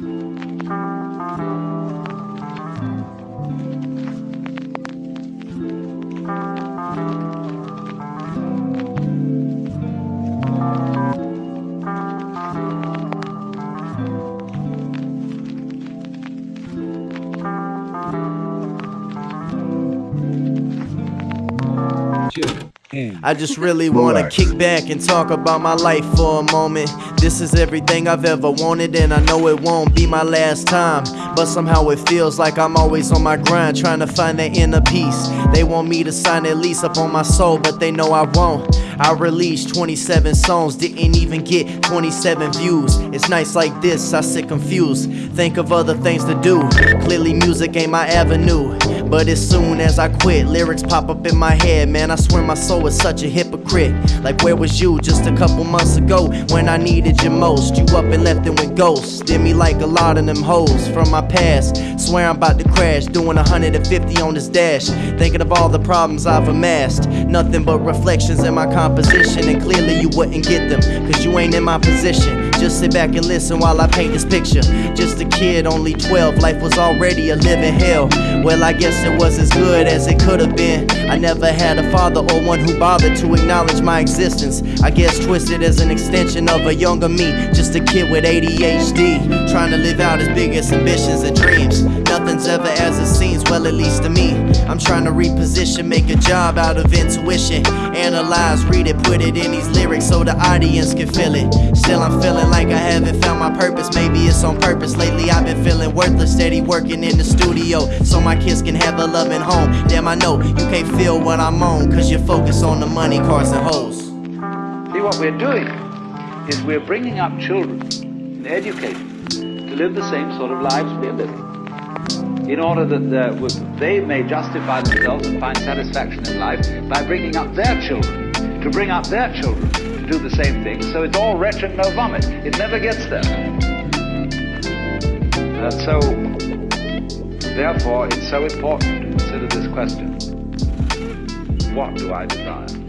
Thank you. I just really wanna kick back and talk about my life for a moment. This is everything I've ever wanted, and I know it won't be my last time. But somehow it feels like I'm always on my grind, trying to find that inner peace. They want me to sign a lease up on my soul, but they know I won't. I released 27 songs, didn't even get 27 views. It's nights like this, I sit confused. Think of other things to do. Clearly, music ain't my avenue. But as soon as I quit, lyrics pop up in my head. Man, I swear my soul is such a hypocrite. Like, where was you just a couple months ago when I needed you most? You up and left and went ghost. Did me like a lot of them hoes from my past. Swear I'm about to crash, doing 150 on this dash. Thinking of all the problems I've amassed. Nothing but reflections in my composition, and clearly you wouldn't get them, cause you ain't in my position. Just sit back and listen while I paint this picture. Just a kid, only 12, life was already a living hell. Well, I guess it was as good as it could have been. I never had a father or one who bothered to acknowledge my existence. I guess twisted as an extension of a younger me, just a kid with ADHD, trying to live out his biggest ambitions and dreams. Nothing's ever as it seems, well, at least to me. I'm trying to reposition, make a job out of intuition. Analyze, read it, put it in these lyrics so the audience can feel it. Still, I'm feeling like I haven't found my purpose. Maybe it's on purpose. Lately, I've been feeling worthless, steady working in the studio so my kids can have a loving home. Damn, I know you can't feel what I'm on, cause you're focused on the money, cars, and hoes. See, what we're doing is we're bringing up children and educating to live the same sort of lives we're living in order that uh, they may justify themselves and find satisfaction in life by bringing up their children, to bring up their children to do the same thing. So it's all wretched, no vomit. It never gets there. And so, therefore, it's so important to consider this question. What do I desire?